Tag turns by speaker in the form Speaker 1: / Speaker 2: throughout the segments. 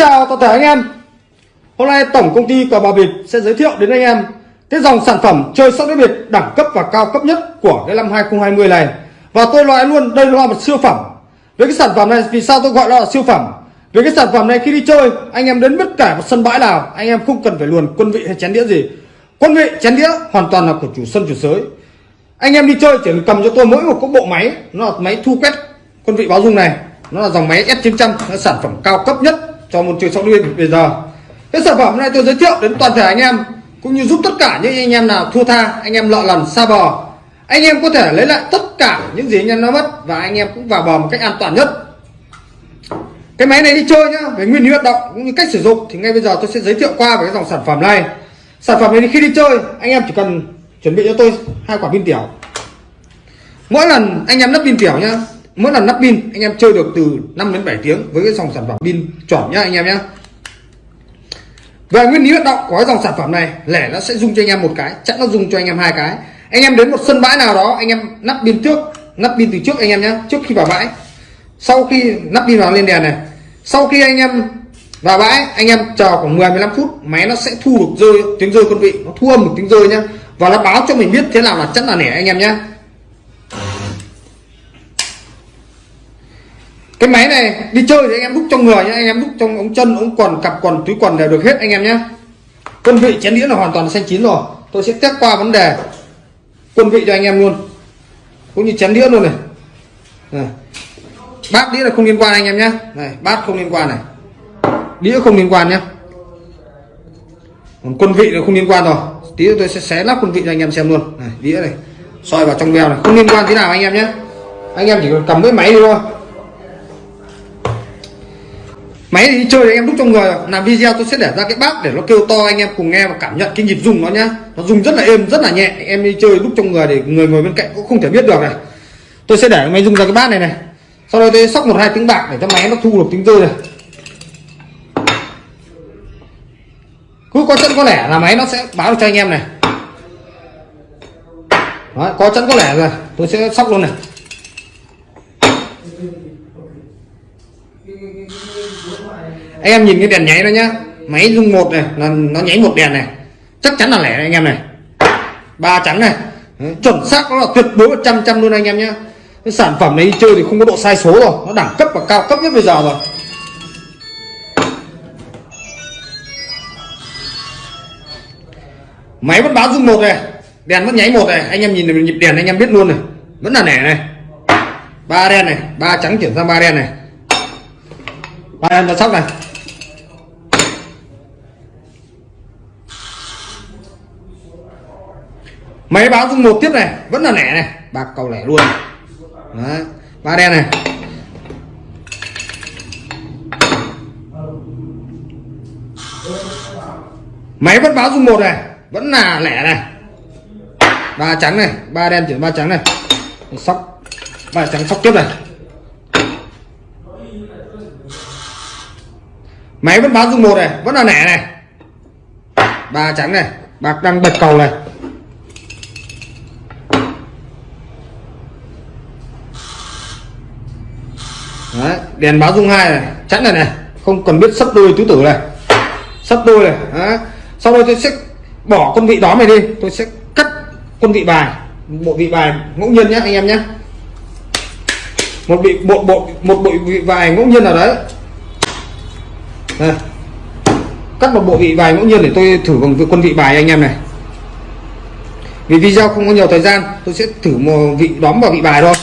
Speaker 1: chào toàn thể anh em. Hôm nay tổng công ty cờ bạc việt sẽ giới thiệu đến anh em cái dòng sản phẩm chơi sóc đĩa việt đẳng cấp và cao cấp nhất của cái năm 2020 này. Và tôi nói luôn, đây là một siêu phẩm. Với cái sản phẩm này, vì sao tôi gọi nó là siêu phẩm? Với cái sản phẩm này khi đi chơi, anh em đến bất cả một sân bãi nào, anh em không cần phải luồn quân vị hay chén đĩa gì. Quân vị, chén đĩa hoàn toàn là của chủ sân, chủ sới anh em đi chơi chỉ cần cầm cho tôi mỗi một cái bộ máy, nó là máy thu quét quân vị báo dung này. Nó là dòng máy S900 nó sản phẩm cao cấp nhất cho môn chơi sóc đĩa bây giờ. Cái sản phẩm này tôi giới thiệu đến toàn thể anh em, cũng như giúp tất cả những anh em nào thua tha, anh em lọ lần, xa bò. Anh em có thể lấy lại tất cả những gì anh em nó mất và anh em cũng vào bò một cách an toàn nhất. Cái máy này đi chơi nhá, về nguyên lý hoạt động cũng như cách sử dụng, thì ngay bây giờ tôi sẽ giới thiệu qua về cái dòng sản phẩm này. Sản phẩm này khi đi chơi, anh em chỉ cần chuẩn bị cho tôi hai quả pin tiểu. Mỗi lần anh em lắp pin tiểu nhá mỗi lần lắp pin, anh em chơi được từ 5 đến 7 tiếng với cái dòng sản phẩm pin chuẩn nhá anh em nhá. Về nguyên lý hoạt động của cái dòng sản phẩm này, lẻ nó sẽ dùng cho anh em một cái, chắc nó dùng cho anh em hai cái. Anh em đến một sân bãi nào đó, anh em nắp pin trước, nắp pin từ trước anh em nhé trước khi vào bãi. Sau khi nắp pin vào lên đèn này, sau khi anh em vào bãi, anh em chờ khoảng 10 15 phút, máy nó sẽ thu được rơi, tiếng rơi quân vị, nó thu âm một tiếng rơi nhá. Và nó báo cho mình biết thế nào là chắc là nẻ anh em nhé cái máy này đi chơi thì anh em đúc trong người nhé anh em đúc trong ống chân ống quần cặp quần túi quần đều được hết anh em nhé quân vị chén đĩa là hoàn toàn xanh chín rồi. Tôi sẽ test qua vấn đề quân vị cho anh em luôn. Cũng như chén đĩa luôn này, này. bát đĩa là không liên quan anh em nhé này bát không liên quan này. Đĩa không liên quan nhé còn quân vị là không liên quan rồi. Tí tôi sẽ xé lắp quân vị cho anh em xem luôn. Này đĩa này. Soi vào trong veo này. Không liên quan thế nào anh em nhé anh em chỉ cần cầm cái máy thôi máy thì đi chơi thì em đúc trong người. Làm video tôi sẽ để ra cái bát để nó kêu to anh em cùng nghe và cảm nhận cái nhịp rung nó nhá. Nó rung rất là êm rất là nhẹ. Em đi chơi đúc trong người để người ngồi bên cạnh cũng không thể biết được này. Tôi sẽ để máy rung ra cái bát này này. Sau đó tôi sóc một hai tiếng bạc để cho máy nó thu được tiếng rơi này. Cứ có chân có lẻ là máy nó sẽ báo cho anh em này. Đó, có chân có lẻ rồi. Tôi sẽ sóc luôn này. Anh em nhìn cái đèn nháy đó nhá. Máy rung một này là nó nháy một đèn này. Chắc chắn là lẻ anh em này. Ba trắng này. Chuẩn xác nó là tuyệt đối một trăm trăm luôn anh em nhá, cái sản phẩm này đi chơi thì không có độ sai số rồi. Nó đẳng cấp và cao cấp nhất bây giờ rồi máy vẫn báo rung một này. Đèn vẫn nháy một này. Anh em nhìn nhịp đèn anh em biết luôn này. Vẫn là lẻ này. Ba đen này. Ba trắng chuyển sang ba đen này. Ba đen ra sóc này. Máy báo dung một tiếp này, vẫn là lẻ này. Bạc cầu lẻ luôn. Đấy. ba đen này. Máy vẫn báo dung một này, vẫn là lẻ này. Ba trắng này, ba đen chuyển ba trắng này. Sóc, ba trắng sóc tiếp này. Máy vẫn báo dung một này, vẫn là lẻ này. Ba trắng này, bạc đang bật cầu này Đấy, đèn báo dung hai này, chắn này này, không cần biết sắp đôi tứ tử này. Sắp đôi này Đấy. sau đó tôi sẽ bỏ con vị đó này đi, tôi sẽ cắt con vị bài, bộ vị bài ngẫu nhiên nhé anh em nhé một bị bộ bộ, một bộ vị bài ngẫu nhiên nào đấy. Đây. cắt một bộ vị bài ngẫu nhiên để tôi thử bằng quân vị bài anh em này. Vì video không có nhiều thời gian, tôi sẽ thử một vị đóm vào vị bài thôi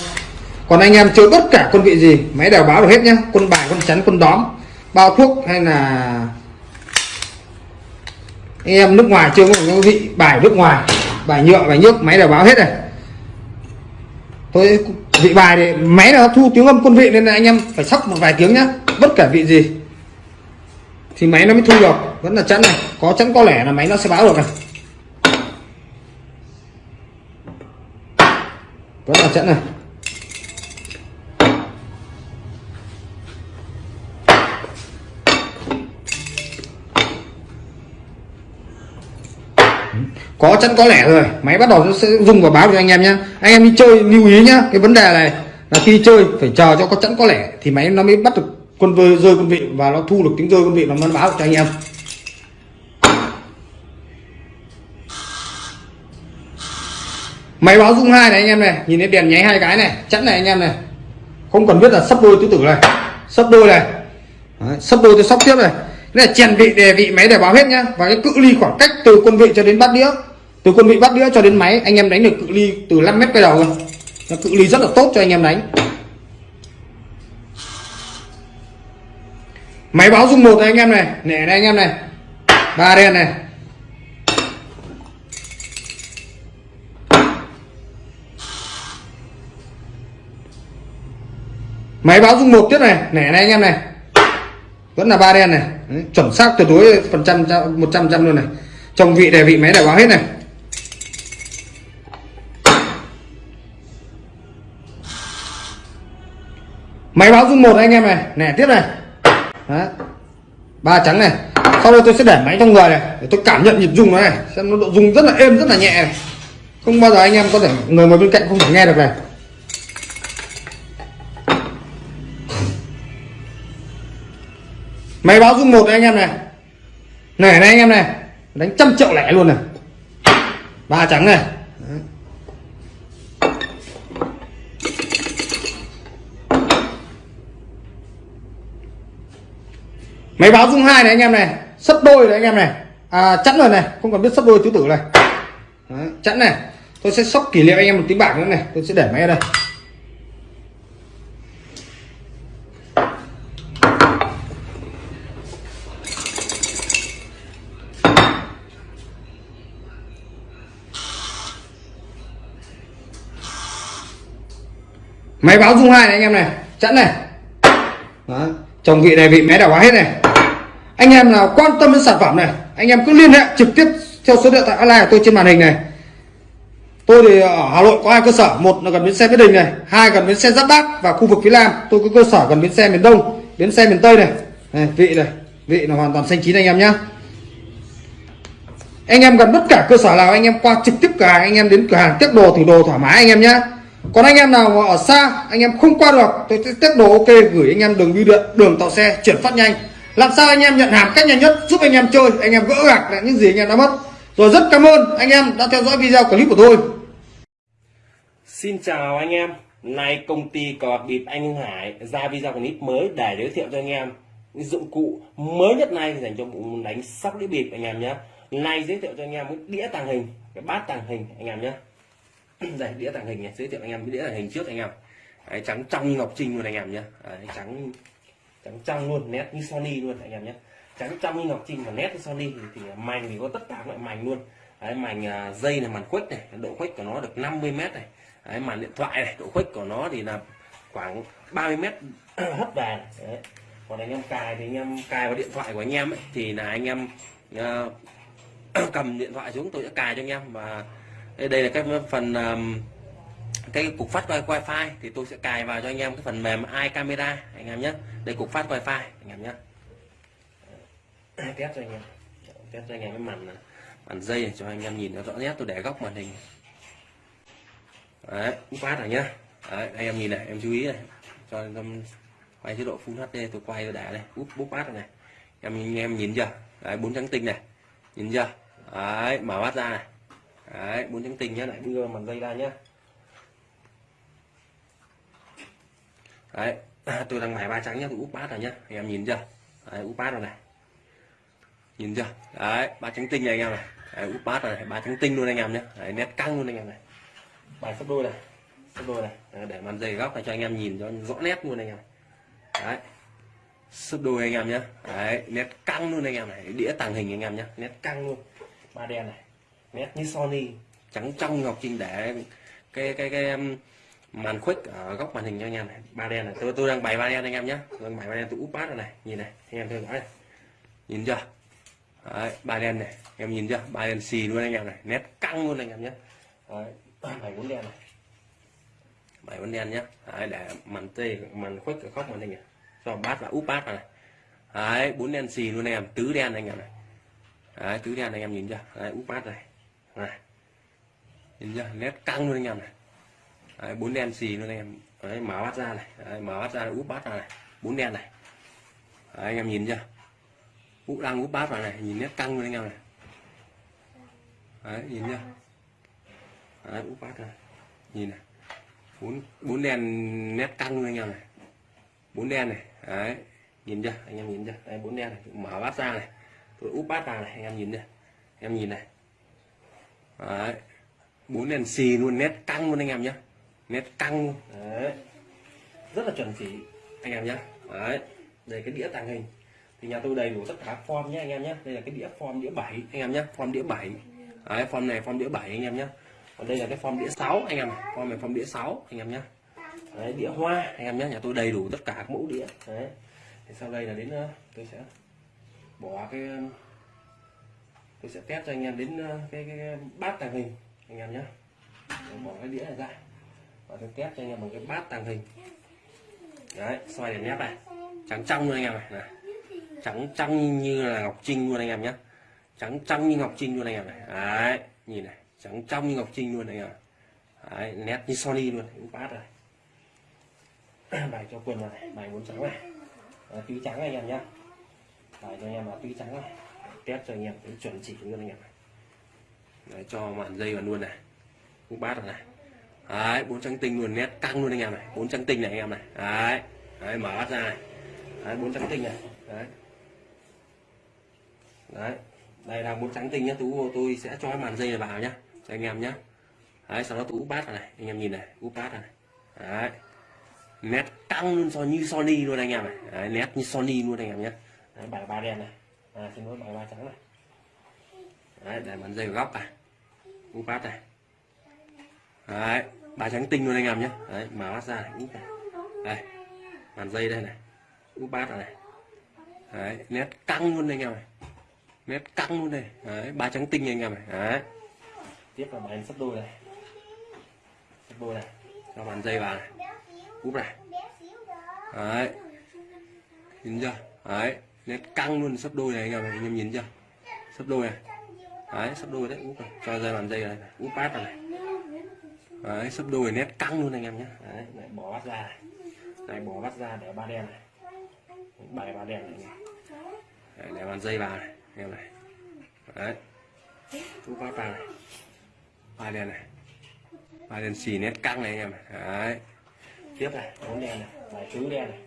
Speaker 1: còn anh em chơi bất cả quân vị gì, máy đều báo được hết nhá. Quân bài, quân chắn, quân đóm, bao thuốc hay là anh em nước ngoài chơi quân vị bài nước ngoài, bài nhựa, bài nước máy đều báo hết này. Tôi vị bài thì máy là thu tiếng âm quân vị nên là anh em phải sóc một vài tiếng nhá. Bất cả vị gì thì máy nó mới thu được. Vẫn là chắn này. Có chắn có lẻ là máy nó sẽ báo được này. Vẫn là chắn này. Có chắn có lẻ rồi. Máy bắt đầu nó sẽ dùng và báo cho anh em nhé anh em đi chơi lưu ý nhá. Cái vấn đề này là khi chơi phải chờ cho có chẵn có lẻ thì máy nó mới bắt được quân vơi rơi quân vị và nó thu được tiếng rơi quân vị và nó báo cho anh em. Máy báo rung hai này anh em này. Nhìn thấy đèn nháy hai cái này chẵn này anh em này. Không cần biết là sắp đôi tứ tử này. Sắp đôi này. Đấy, sắp đôi tôi sóc tiếp này. Cái này chèn vị đề vị máy để báo hết nhá. Và cái cự ly khoảng cách từ quân vị cho đến bát đĩa từ quân vị bắt đĩa cho đến máy anh em đánh được cự ly từ 5 mét quay đầu cơ nó cự ly rất là tốt cho anh em đánh. Máy báo dung một này anh em này nẻ này anh em này. Ba đen này. Máy báo dung một tiếp này nẻ này anh em này. Vẫn là ba đen này. Đấy, chuẩn xác tuyệt đối phần trăm một trăm trăm luôn này. Trong vị đề vị máy để báo hết này. Máy báo dung một anh em này. Nè, tiếp này. Đấy. ba trắng này. Sau đây tôi sẽ để máy trong người này, để tôi cảm nhận nhịp rung nó này. Xem nó độ rung rất là êm, rất là nhẹ. Này không bao giờ anh em có thể, người ngồi bên cạnh không thể nghe được này. Máy báo dung một anh em này. Này này anh em này. Đánh trăm triệu lẻ luôn này. Ba trắng này Đấy máy báo dung hai này anh em này sấp đôi này anh em này. À, chẵn rồi này không cần biết sấp đôi tứ tử này. Đấy, chẵn này. Tôi sẽ sóc kỷ niệm anh em một tiếng bạc nữa này tôi sẽ để máy ở đây. Máy báo dung hai này anh em này chẵn này. Đấy chồng vị này vị máy đảo hóa hết này. Anh em nào quan tâm đến sản phẩm này anh em cứ liên hệ trực tiếp theo số điện thoại online của tôi trên màn hình này. Tôi thì ở hà nội có hai cơ sở một là gần bến xe mỹ đình này hai gần bến xe giáp bát và khu vực phía nam. Tôi có cơ sở gần bến xe miền đông bến xe miền tây này, này vị này vị là hoàn toàn xanh chín anh em nhé anh em gần bất cả cơ sở nào anh em qua trực tiếp cửa hàng anh em đến cửa hàng tiếp đồ thử đồ thoải mái anh em nhé còn anh em nào ở xa anh em không qua được tôi sẽ tiếp đồ ok gửi anh em đường bưu điện đường tàu xe chuyển phát nhanh làm sao anh em nhận hàng cách nhanh nhất giúp anh em chơi anh em gỡ gạc lại những gì anh em đã mất rồi rất cảm ơn anh em đã theo dõi video clip của tôi
Speaker 2: Xin chào anh em Nay công ty cò bịp Anh Hưng Hải ra video clip mới để giới thiệu cho anh em những dụng cụ mới nhất này dành cho bộ đánh sóc đĩa bịp anh em nhé Nay giới thiệu cho anh em cái đĩa tàng hình cái bát tàng hình anh em nhé đây đĩa tàng hình này giới thiệu anh em cái đĩa tàng hình trước anh em. Đấy, trắng trong như ngọc trinh luôn anh em nhé. Đấy, trắng trắng trong luôn nét như Sony luôn anh em nhé. Trắng trong như ngọc trinh và nét như Sony thì, thì mảnh thì có tất cả mọi loại mảnh luôn. Đấy, mảnh à, dây này màn khuếch này độ khuếch của nó được 50 mét này. Đấy, màn điện thoại này độ khuếch của nó thì là khoảng 30 mét hất vàng. Đấy. còn anh em cài thì anh em cài vào điện thoại của anh em ấy, thì là anh em uh, cầm điện thoại xuống tôi sẽ cài cho anh em và đây, là cái phần um, cái cục phát wifi thì tôi sẽ cài vào cho anh em cái phần mềm iCamera anh em nhé. Đây cục phát wifi anh em nhé. Test cho anh em. Test cho anh em cái màn à, màn dây này cho anh em nhìn nó rõ nét. Tôi để góc màn hình. Đấy cục phát rồi nhá. Đấy, anh em nhìn này em chú ý này. Cho em quay chế độ full HD tôi quay tôi để đây. Úp bút bát này. Em anh em nhìn chưa? Đấy bốn trắng tinh này. Nhìn chưa? Đấy mở mắt ra này đấy bốn trắng tinh nhá lại đưa màn dây ra nhá. Đấy tôi đang mài ba trắng nhá tôi úp bát rồi nhá anh em nhìn chưa? Đấy, úp bát rồi này. Nhìn chưa? Đấy ba trắng tinh này anh em này. Đấy, úp bát rồi này ba trắng tinh luôn anh em nhé đấy, nét căng luôn anh em này. Bài sắp đôi này sắp đôi này. Đấy, để màn dày góc này cho anh em nhìn cho rõ nét luôn anh em đấy sắp đôi anh em nhé đấy nét căng luôn anh em này đĩa tàng hình anh em nhé nét căng luôn. Ba đen này nét như Sony. Trắng trong ngọc trinh để cái cái cái um, màn khuếch ở góc màn hình cho anh em này. Ba đen này. Tôi tôi đang bày ba đen anh em nhé đang bày ba đen tôi úp bát này. Nhìn này anh em theo dõi này nhìn chưa? Đấy, ba đen này. Em nhìn chưa? Ba đen xì luôn anh em này. Nét căng luôn anh em nhé Đấy, bảy bốn đen này. Bảy bốn đen nhé Đấy, để màn tê màn khuếch ở góc màn hình này. Cho bát và úp bát này. Đấy, bốn đen xì luôn anh em. Tứ đen anh em này. Đấy, tứ đen anh em nhìn chưa? Đấy, úp bát này này. Nhìn nhá nét căng luôn anh em này. Đấy, bốn đen xì luôn anh em. Đấy, mở bát ra này. Đấy, mở bát ra úp bát ra này. Bốn đen này. Đấy, anh em nhìn chưa úp đang úp bát vào này. Nhìn nét căng luôn anh em này. Đấy nhìn chưa đấy úp bát này. Nhìn này. Bốn bốn đen nét căng luôn anh em này. Bốn đen này. Đấy nhìn chưa anh em nhìn chưa đấy, bốn đen này. Mở bát ra này. Tôi úp bát vào này anh em nhìn chưa em nhìn này đấy. Bốn đèn xì luôn nét căng luôn anh em nhé nét căng. Luôn đấy. Rất là chuẩn chỉ anh em nhé đấy. Đây cái đĩa tàng hình. Thì nhà tôi đầy đủ tất cả form nhé anh em nhé đây là cái đĩa form đĩa 7 anh em nhé form đĩa 7 đấy form này form đĩa 7 anh em nhé còn đây là cái form đĩa 6 anh em form này form đĩa 6 anh em nhé đấy, đĩa hoa anh em nhé nhà tôi đầy đủ tất cả các mẫu đĩa. Đấy. Thì sau đây là đến ờ, tôi sẽ bỏ cái tôi sẽ test cho anh em đến ờ, cái, cái, cái bát tàng hình anh em nhé. Bỏ cái đĩa này ra. Và tôi test cho anh em bằng cái bát tàng hình. Đấy xoay để nét này. Trắng trong luôn anh em này, này. trắng trong như là ngọc trinh luôn anh em nhé. Trắng trong như ngọc trinh luôn anh em này. Đấy nhìn này. Trắng trong như ngọc trinh luôn anh em đấy, nét như Sony luôn. Cũng bát rồi bài cho quần này bài muốn trắng này. À, túi trắng anh em nhé. Bài cho anh em là túi trắng này test cho anh em cái chuẩn chỉ luôn anh em này. Đấy, cho màn dây vào luôn này. Cũng bát rồi này. Đấy bốn trắng tinh luôn nét căng luôn anh em này. Bốn trắng tinh này anh em này. Đấy đấy mở bát ra này. Đấy bốn trắng tinh này. Đấy. Đấy đây là bốn trắng tinh nhá tú tôi sẽ cho màn dây này vào nhá cho anh em nhá. Đấy sau đó tú úp bát rồi này anh em nhìn này úp bát này. Đấy. Nét căng luôn so như Sony luôn anh em này. Đấy, nét như Sony luôn anh em nhé đấy, bài ba đen này à, xin lỗi bài ba trắng này. Đấy để bàn dây góc này úp bát này. Đấy ba trắng tinh luôn anh em nhé. Đấy mở bát ra này úp này. Đây bàn dây đây này. Úp bát này. Đấy nét căng luôn anh em này. Nét căng luôn đây. Đấy ba trắng tinh anh em này. Đấy. Tiếp là bài sắp đôi này. Sắp đôi này. Cho bàn dây vào này. Úp này. Đấy. Nhìn chưa? Đấy nét căng luôn sắp đôi này anh em này anh em nhìn chưa? Sắp đôi này. Đấy sắp đôi đấy úp này cho ra làm dây này, úp bát này. Đấy sắp đôi nét căng luôn anh em nhé đấy này, bỏ bát ra này. Này bỏ bát ra để ba đen này. Bài ba đen này. Đấy, để bàn dây vào này anh em này. Đấy úp bát vào này. Ba đen này. Ba đen xì nét căng này anh em này. Đấy. Tiếp này bốn đen này bài tứ đen này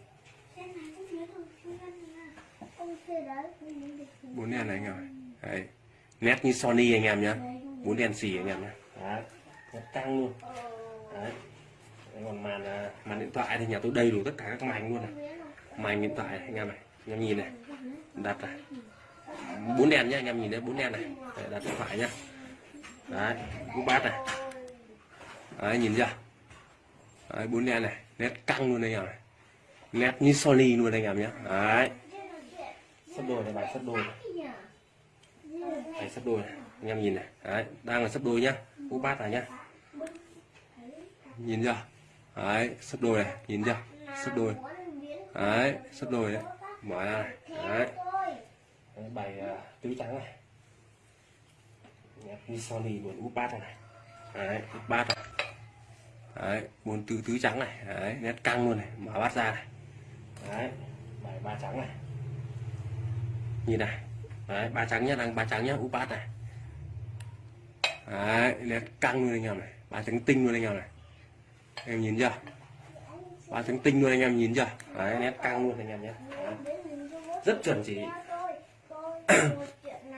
Speaker 2: bốn đen này anh em này đấy. Nét như Sony anh em nhé bốn đen xì anh em nhé đấy. Nét căng luôn. Đấy. Còn màn à, màn điện thoại thì nhà tôi đầy đủ tất cả các màn luôn này. Màn điện thoại này, anh em này. Anh em nhìn này. Đặt này. Bốn đèn nhá anh em nhìn đấy bốn đèn này. Đấy, đặt điện thoại nhá. Đấy. Cũng bát này. Đấy nhìn chưa? Đấy bốn đèn này. Nét căng luôn anh em này. Nét như Sony luôn anh em nhé đấy sắp đôi này bài sắp đôi này. Bài sắp đôi này. Anh em nhìn này. Đấy đang là sắp đôi nhá. Cú bát này nhá. Nhìn chưa? Đấy sắp đôi này. Nhìn chưa? Sắp đôi. Đấy sắp đôi đấy. Mở ra này. Đấy, đấy bài uh, à, tứ trắng này. Như Sony buồn úp bát này. Đấy úp bát này. Đấy bốn tứ tứ trắng này. Đấy nét căng luôn này. Mở bát ra này. Đấy bài ba trắng này như này. Đấy, ba trắng nhá, đang ba trắng nhá úp bát này. Đấy nét căng luôn anh em này. Ba trắng tinh luôn anh em này. Em nhìn chưa? Ba trắng tinh luôn anh em, nhìn chưa? Đấy, nét căng luôn anh em nhé đấy. rất chuẩn chỉ.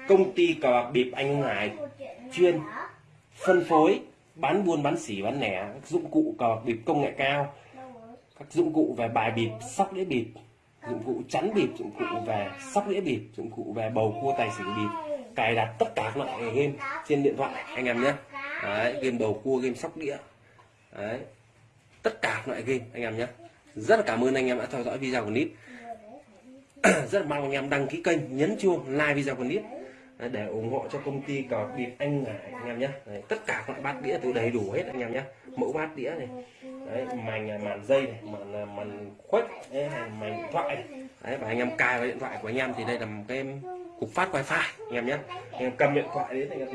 Speaker 2: Công ty cờ bạc bịp anh Hải chuyên phân phối, bán buôn, bán xỉ, bán lẻ, dụng cụ cờ bạc bịp công nghệ cao. Các dụng cụ về bài bịp sóc đĩa bịp dụng cụ chắn bịp dụng cụ về sóc đĩa bịp dụng cụ về bầu cua tài xỉu bịp cài đặt tất cả các loại game trên điện thoại anh em nhé. Đấy, game bầu cua game sóc đĩa. Đấy tất cả các loại game anh em nhé. Rất là cảm ơn anh em đã theo dõi video của Nít, rất là mong anh em đăng ký kênh nhấn chuông like video của Nít để ủng hộ cho công ty cờ bịp anh ngải anh em nhé. Đấy, tất cả các bát đĩa tôi đầy đủ hết anh em nhé. Mẫu bát đĩa này. Đấy, màn màn dây này màn màn khuếch đấy, màn điện thoại này. Đấy, và anh em cài vào điện thoại của anh em thì đây là một cái cục phát wifi anh em nhé. Anh em cầm điện thoại đến anh em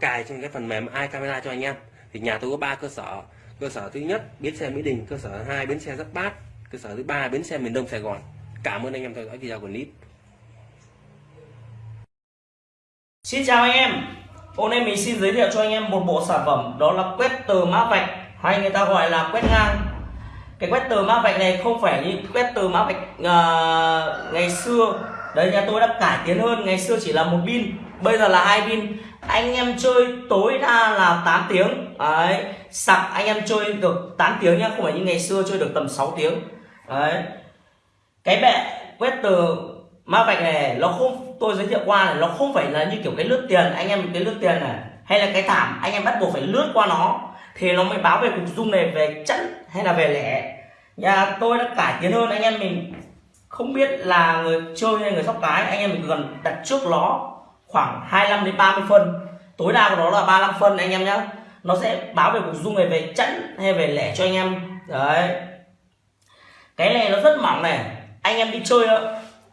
Speaker 2: cài trong cái phần mềm iCamera cho anh em. Thì nhà tôi có ba cơ sở. Cơ sở thứ nhất bến xe mỹ đình cơ sở hai bến xe giáp bát cơ sở thứ ba bến xe miền đông sài gòn. Cảm ơn anh em theo dõi video của clip.
Speaker 3: Xin chào anh em. Hôm nay mình xin giới thiệu cho anh em một bộ sản phẩm Đó là quét từ mã vạch Hay người ta gọi là quét ngang. Cái quét từ mã vạch này không phải như quét từ mã vạch uh, ngày xưa. Đấy nhà tôi đã cải tiến hơn Ngày xưa chỉ là một pin Bây giờ là hai pin. Anh em chơi tối đa là 8 tiếng. Đấy Sạc anh em chơi được 8 tiếng nhá Không phải như ngày xưa chơi được tầm 6 tiếng. Đấy. Cái bệ quét từ mã vạch này, nó không, tôi giới thiệu qua này, nó không phải là như kiểu cái lướt tiền, anh em cái lướt tiền này, hay là cái thảm, anh em bắt buộc phải lướt qua nó, thì nó mới báo về cục dung này về chẵn hay là về lẻ. Nhà tôi đã cải tiến hơn, anh em mình không biết là người chơi hay người sóc cái, anh em mình cần đặt trước nó khoảng 25 đến 30 phân. Tối đa của nó là 35 phân, anh em nhé nó sẽ báo về cục dung này về chẵn hay về lẻ cho anh em. Đấy. Cái này nó rất mỏng này. Anh em đi chơi đó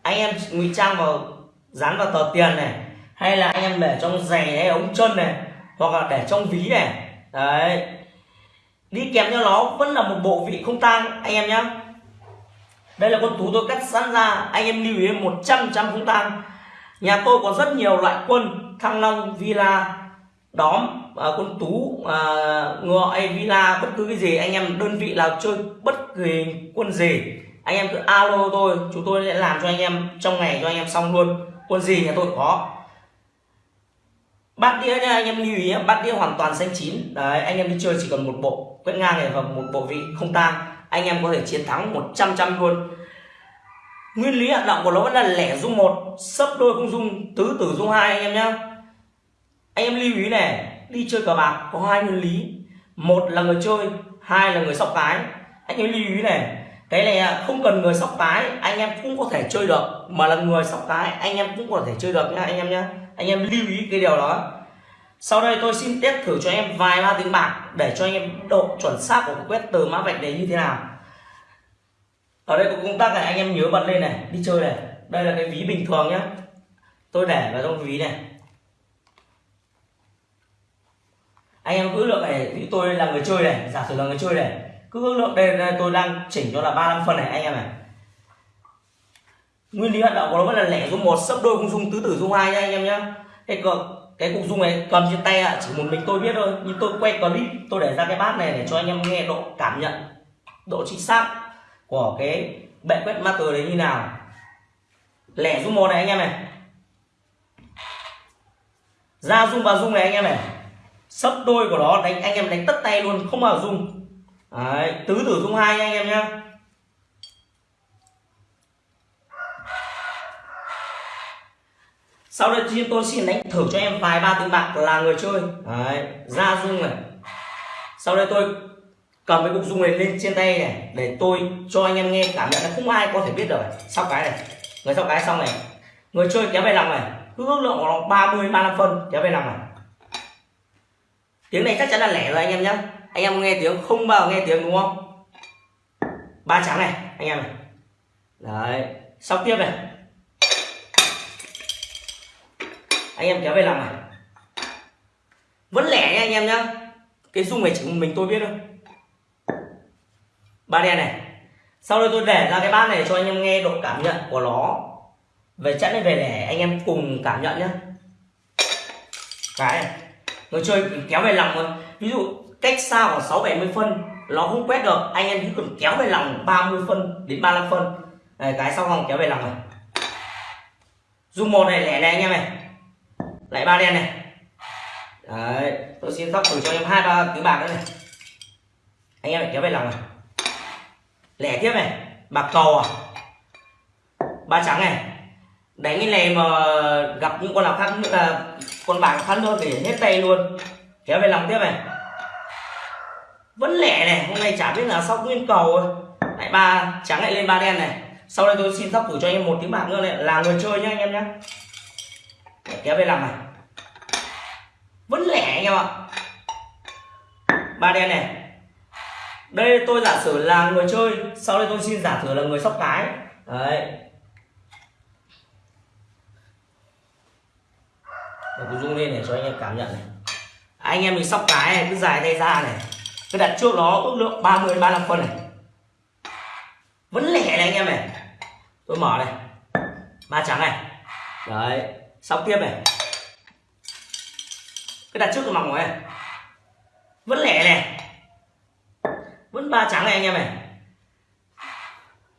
Speaker 3: anh em ngụy trang vào dán vào tờ tiền này hay là anh em để trong giày hay ống chân này hoặc là để trong ví này. Đấy. Đi kèm cho nó vẫn là một bộ vị không tang anh em nhé đây là con tú tôi cắt sẵn ra anh em lưu ý 100 trăm không tang. Nhà tôi có rất nhiều loại quân thăng long villa đóm à, con tú à, ngựa villa bất cứ cái gì anh em đơn vị nào chơi bất kỳ quân gì anh em cứ alo tôi, chúng tôi sẽ làm cho anh em trong ngày cho anh em xong luôn. Quân gì nhà tôi có. Bát đĩa nha, anh em lưu ý nhé, bát đĩa hoàn toàn xanh chín. Đấy, anh em đi chơi chỉ cần một bộ, quét ngang này và một bộ vị không tang. Anh em có thể chiến thắng 100 trăm luôn. Nguyên lý hoạt động của nó vẫn là lẻ dung một, sấp đôi không dung, tứ tử dung hai anh em nhé anh em lưu ý này đi chơi cờ bạc có hai nguyên lý. Một là người chơi, hai là người sóc cái. Anh em lưu ý này cái này à, không cần người sóc cái, anh em cũng có thể chơi được. Mà là người sóc cái, anh em cũng có thể chơi được nha anh em nhé anh em lưu ý cái điều đó. Sau đây tôi xin test thử cho em vài ba tiếng bạc để cho anh em độ chuẩn xác của quét từ mã vạch đấy như thế nào. Ở đây có công tắc này, anh em nhớ bật lên này, đi chơi này. Đây là cái ví bình thường nhé tôi để vào trong ví này. Anh em cứ lượng này tôi là người chơi này, giả sử là người chơi này cứ ước lượng đây, đây tôi đang chỉnh cho là 35 phân này anh em này nguyên lý hoạt động của nó vẫn là lẻ dung một sấp đôi cũng dung tứ tử dung hai nha anh em nhé cái cục cái cục dung này cầm trên tay à, chỉ một mình tôi biết thôi. Nhưng tôi quay clip tôi để ra cái bát này để cho anh em nghe độ cảm nhận độ chính xác của cái bệ quét master đấy như nào. Lẻ dung một này anh em này. Ra dung vào dung này anh em này. Sấp đôi của nó đánh anh em đánh tất tay luôn không vào dung. Đấy, tứ tử dung hai anh em nhé sau đây thiên tôi xin đánh thử cho em vài ba tiếng bạc là người chơi. Đấy, ra dung này. Sau đây tôi cầm cái cục dung này lên trên tay này để tôi cho anh em nghe cảm nhận là không ai có thể biết được sau cái này người sau cái xong này. Người chơi kéo về lòng này. Cứ ước lượng của nó 30 35 phân kéo về lòng này. Tiếng này chắc chắn là lẻ rồi anh em nhé anh em nghe tiếng không bao nghe tiếng đúng không? Ba trắng này, anh em này. Đấy sau tiếp này. Anh em kéo về làm này. Vẫn lẻ nha anh em nhá. Cái dung này chỉ mình tôi biết thôi. Ba đen này. Sau đây tôi để ra cái bát này cho anh em nghe độ cảm nhận của nó. Về chẵn hay về lẻ, anh em cùng cảm nhận nhá. Cái này. Người chơi kéo về lòng thôi. Ví dụ cách xa khoảng 6 70 phân nó không quét được. Anh em chỉ cần kéo về lòng 30 phân đến 35 phân. Này, cái sau không kéo về lòng này. Dùng một này lẻ này anh em này. Lại ba đen này. Đấy tôi xin tóc thử cho em hai ba à, tiếng bạc nữa này. Anh em lại kéo về lòng này. Lẻ tiếp này. Bạc cầu à? Ba trắng này. Đánh cái này mà gặp những con nào khác nữa là con bạc khăn thôi, thì hết tay luôn. Kéo về lòng tiếp này vẫn lẻ này, hôm nay chả biết là sau nguyên cầu lại ba, trắng lại lên ba đen này. Sau đây tôi xin sóc thử cho anh em một tiếng bạc nữa này. Là người chơi nhá anh em nhé kéo về làm này. Vẫn lẻ anh em ạ. Ba đen này. Đây, tôi giả sử là người chơi. Sau đây tôi xin giả sử là người sóc cái. Đấy. Để tôi rung lên để cho anh em cảm nhận này. Anh em mình sóc cái này, cứ dài tay ra này tôi đặt trước nó ước lượng 30 35 phân này. Vẫn lẻ này anh em này. Tôi mở này. Ba trắng này. Đấy, xong tiếp này. Cái đặt trước tôi mỏng này. Vẫn lẻ này. Vẫn ba trắng này anh em này.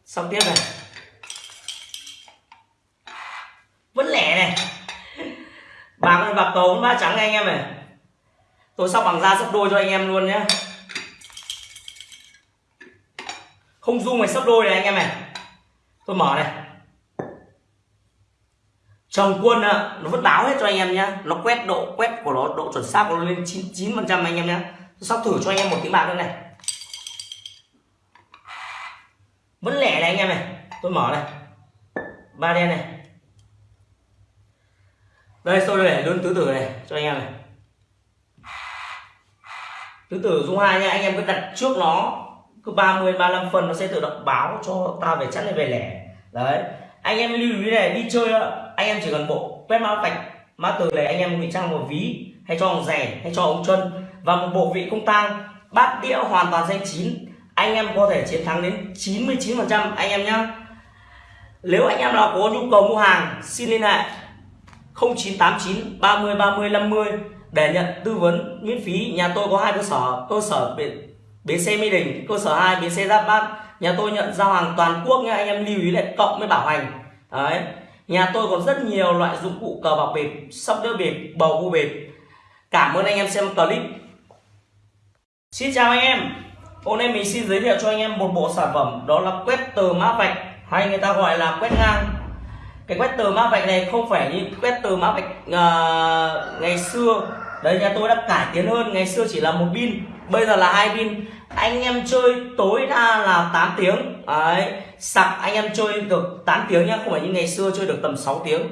Speaker 3: Xong tiếp này. Vẫn lẻ này. Bạc bạc cầu vẫn ba trắng này anh em này. Tôi sóc bằng da sấp đôi cho anh em luôn nhé không dung này sấp đôi này anh em này. Tôi mở này. Chồng quân nó vẫn báo hết cho anh em nhá. Nó quét độ, quét của nó, độ chuẩn xác của nó lên 99 phần trăm anh em nhá. Tôi sóc thử cho anh em một tiếng bạc nữa này. Vẫn lẻ này anh em này. Tôi mở này. Ba đen này. Đây tôi để luôn tứ tử này cho anh em này. Tứ tử dung hai nha. Anh em cứ đặt trước nó cứ 30 35 phần nó sẽ tự động báo cho ta về chẵn hay về lẻ. Đấy. Anh em lưu ý này, đi chơi anh em chỉ cần bộ quét mã vạch, mã từ này anh em ngụy trang một ví, hay cho ông rẻ, hay cho ông chân và một bộ vị không tang, bát đĩa hoàn toàn danh chín. Anh em có thể chiến thắng đến 99 phần trăm, anh em nhá. Nếu anh em nào có nhu cầu mua hàng, xin liên hệ 0989 30 30 50 để nhận tư vấn miễn phí. Nhà tôi có hai cơ sở cơ sở bến, xe mỹ đình cơ sở 2 bến xe giáp bát. Nhà tôi nhận giao hàng toàn quốc nha anh em lưu ý lại cộng với bảo hành. Đấy. Nhà tôi còn rất nhiều loại dụng cụ cờ bạc bịp sóc đĩa bịp bầu cua bịp. Cảm ơn anh em xem clip. Xin chào anh em. Hôm nay mình xin giới thiệu cho anh em một bộ sản phẩm đó là quét tờ mã vạch hay người ta gọi là quét ngang. Cái quét tờ mã vạch này không phải như quét tờ mã vạch uh, ngày xưa. Đấy nhà tôi đã cải tiến hơn ngày xưa chỉ là một pin bây giờ là hai pin. Anh em chơi tối đa là 8 tiếng. Đấy. Sạc anh em chơi được 8 tiếng nhá. Không phải như ngày xưa chơi được tầm 6 tiếng.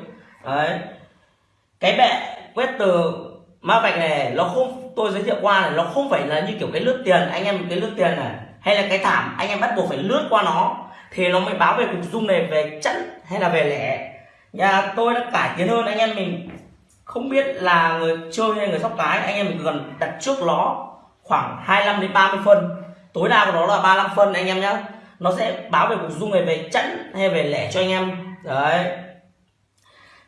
Speaker 3: Đấy. Cái bệ quét từ ma vạch này, nó không, tôi giới thiệu qua này, nó không phải là như kiểu cái lướt tiền. Anh em cái lướt tiền này, hay là cái thảm, anh em bắt buộc phải lướt qua nó, thì nó mới báo về cục dung này, về chẵn hay là về lẻ. Nhà tôi đã cải tiến hơn. Anh em mình không biết là người chơi hay người sóc cái, anh em mình cần đặt trước nó khoảng 25 đến 30 phân. Tối đa của nó là 35 phân anh em nhé nó sẽ báo về cục dung này về chẵn hay về lẻ cho anh em. Đấy.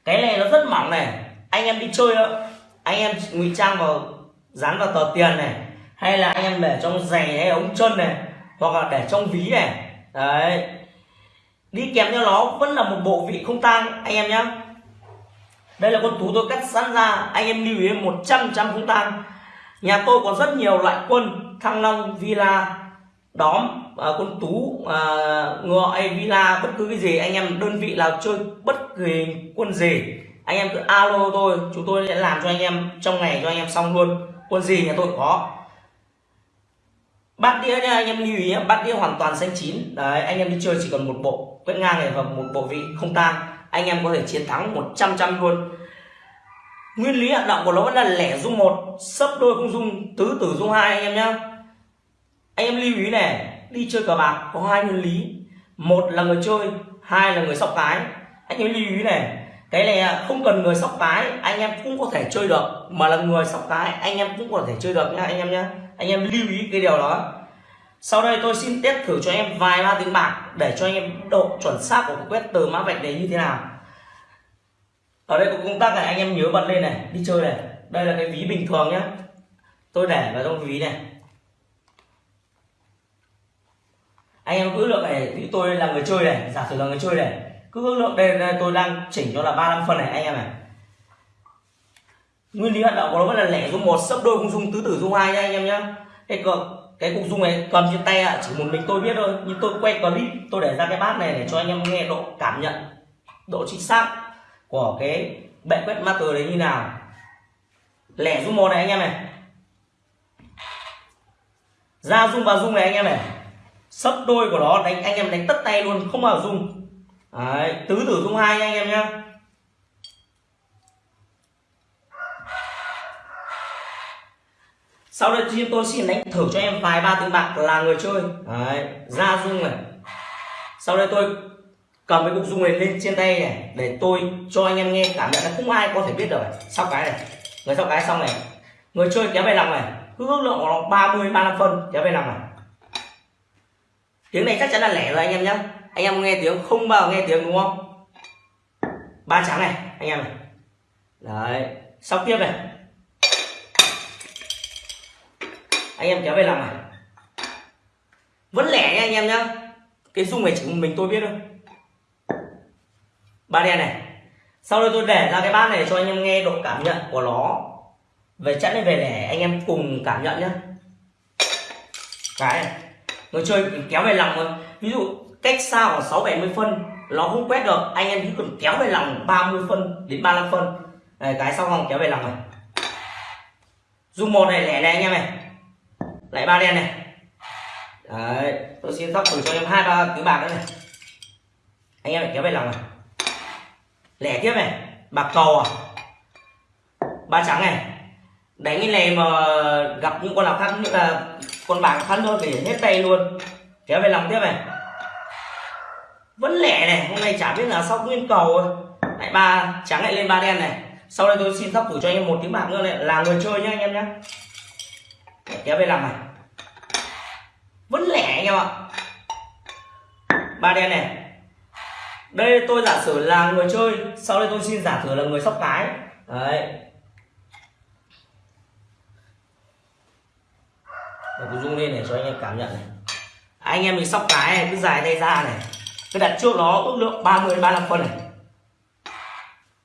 Speaker 3: Cái này nó rất mỏng này. Anh em đi chơi đó. Anh em ngụy trang vào, dán vào tờ tiền này. Hay là anh em để trong giày hay ống chân này. Hoặc là để trong ví này. Đấy. Đi kèm theo nó vẫn là một bộ vị không tang, anh em nhé đây là con tú tôi cắt sẵn ra. Anh em lưu ý 100 trăm không tang nhà tôi có rất nhiều loại quân thăng long villa đóm à, quân tú à, ngựa hay villa bất cứ cái gì anh em đơn vị nào chơi bất kỳ quân gì anh em cứ alo tôi chúng tôi sẽ làm cho anh em trong ngày cho anh em xong luôn. Quân gì nhà tôi có. Bát đĩa nha anh em lưu ý nhé bát đĩa hoàn toàn xanh chín. Đấy anh em đi chơi chỉ cần một bộ quét ngang này và một bộ vị không tang anh em có thể chiến thắng 100 trăm luôn nguyên lý hoạt động của nó vẫn là lẻ dung một, sấp đôi không dung, tứ tử dung hai anh em nhá. Anh em lưu ý này, đi chơi cờ bạc có hai nguyên lý. Một là người chơi, hai là người sóc cái. Anh em lưu ý này, cái này à, không cần người sóc cái, anh em cũng có thể chơi được. Mà là người sóc cái, anh em cũng có thể chơi được nha anh em nhá. Anh em lưu ý cái điều đó. Sau đây tôi xin test thử cho em vài ba tiếng bạc để cho anh em độ chuẩn xác của quét từ mã vạch này như thế nào ở đây có công tắc này anh em nhớ bật lên này đi chơi này. Đây là cái ví bình thường nhé tôi để vào trong ví này. Anh em cứ lượng này thì tôi là người chơi này giả sử là người chơi này. Cứ ước lượng đây, đây tôi đang chỉnh cho là 35 phân này anh em này. Nguyên lý hoạt động của nó vẫn là lẻ dung một sấp đôi không dung tứ tử dung hai nha anh em nhá. Cái cục cái cục dung này cầm trên tay ạ chỉ một mình tôi biết thôi. Nhưng tôi quay clip tôi để ra cái bát này để cho anh em nghe độ cảm nhận độ chính xác của cái bệ quét master đấy như nào? Lẻ dung một này anh em này. Ra dung vào dung này anh em này. Sấp đôi của nó đánh anh em đánh tất tay luôn không vào dung Đấy, tứ tử dung hai anh em nhá. Sau đây thì tôi xin đánh thử cho em vài ba tiếng bạc là người chơi. Đấy, ra dung này. Sau đây tôi cầm cái cục dung này lên trên tay này, để tôi cho anh em nghe, cảm nhận là không ai có thể biết được sau cái này, người sau cái xong này. Người chơi kéo về lòng này, cứ ước lượng của nó 30 35 phân kéo về lòng này. Tiếng này chắc chắn là lẻ rồi anh em nhé anh em nghe tiếng không bao giờ nghe tiếng đúng không? Ba trắng này, anh em này. Đấy, sau tiếp này. Anh em kéo về lòng này. Vẫn lẻ nha anh em nhá. Cái dung này chỉ mình tôi biết thôi ba đen này. Sau đây tôi để ra cái bát này cho anh em nghe độ cảm nhận của nó. Về chẵn này về lẻ anh em cùng cảm nhận nhá. Cái này người chơi kéo về lòng thôi. Ví dụ cách xa khoảng sáu bảy mươi phân nó không quét được. Anh em chỉ cần kéo về lòng 30 phân đến 35 phân. Này, cái sau vòng kéo về lòng này. Dùng một này lẻ này anh em này. Lại ba đen này. Đấy tôi xin sóc thử cho em hai ba thứ bạc nữa này. Anh em lại kéo về lòng này lẻ tiếp này, bạc cầu à? Ba trắng này, đánh cái này mà gặp những con nào khác như là con bạc khác thôi thì hết tay luôn. Kéo về lòng tiếp này. Vẫn lẻ này, hôm nay chả biết là sau nguyên cầu lại ba trắng lại lên ba đen này. Sau đây tôi xin sóc thử cho anh em một tiếng bạc nữa này, là người chơi nhá anh em nhé kéo về lòng này. Vẫn lẻ anh em ạ. Ba đen này đây, tôi giả sử là người chơi, sau đây tôi xin giả sử là người sóc cái. Đấy. Để tôi rung lên để cho anh em cảm nhận này. Anh em mình sóc cái này, cứ dài tay ra này. Cứ đặt trước nó ước lượng 30 35 phân này.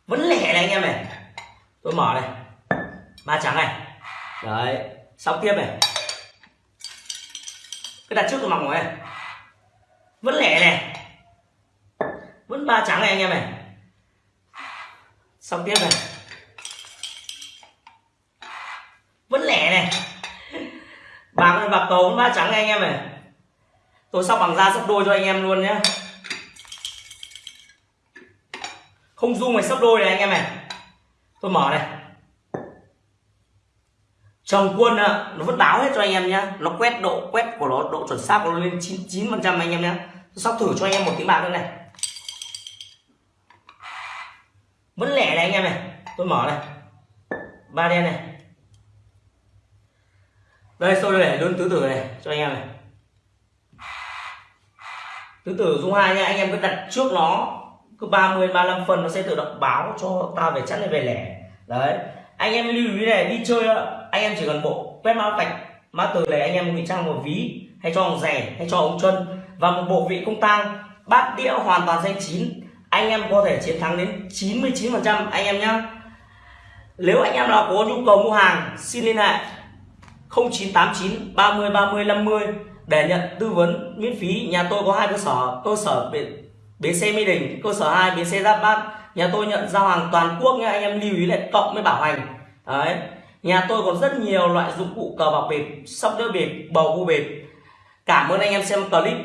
Speaker 3: Vẫn lẻ này anh em này. Tôi mở này. Ba trắng này. Đấy. Sóc tiếp này. Cứ đặt trước tôi mỏng này. Vẫn lẻ này vẫn ba trắng này anh em này. Xong tiếp này. Vẫn lẻ này. Bạc này, bạc cầu vẫn ba trắng này anh em này. Tôi sóc bằng da sắp đôi cho anh em luôn nhé không dung này sắp đôi này anh em này. Tôi mở này. Chồng quân nó vẫn báo hết cho anh em nhá. Nó quét độ, quét của nó, độ chuẩn xác của nó lên 99 phần trăm anh em nhé tôi sóc thử cho anh em một tiếng bạc nữa này. Vẫn lẻ này anh em này. Tôi mở này. Ba đen này. Đây tôi để luôn tứ tử này, cho anh em này. Tứ tử dung hai nha, anh em cứ đặt trước nó. Cứ 30 35 phần nó sẽ tự động báo cho ta về chắn này về lẻ. Đấy. Anh em lưu ý này, đi chơi, anh em chỉ cần bộ quét mã vạch, mã từ này anh em ngụy trang một ví, hay cho ông rẻ, hay cho ông chân và một bộ vị công tang, bát đĩa hoàn toàn danh chín anh em có thể chiến thắng đến 99% anh em nhé nếu anh em nào có nhu cầu mua hàng xin liên hệ 0989 30 30 50 để nhận tư vấn miễn phí. Nhà tôi có hai cơ sở cơ sở bến, bến xe mỹ đình cơ sở 2 bến xe giáp bát. Nhà tôi nhận giao hàng toàn quốc nha anh em lưu ý lại cộng với bảo hành. Đấy. Nhà tôi còn rất nhiều loại dụng cụ cờ bạc bịp sóc đĩa bịp bầu cua bịp. Cảm ơn anh em xem clip.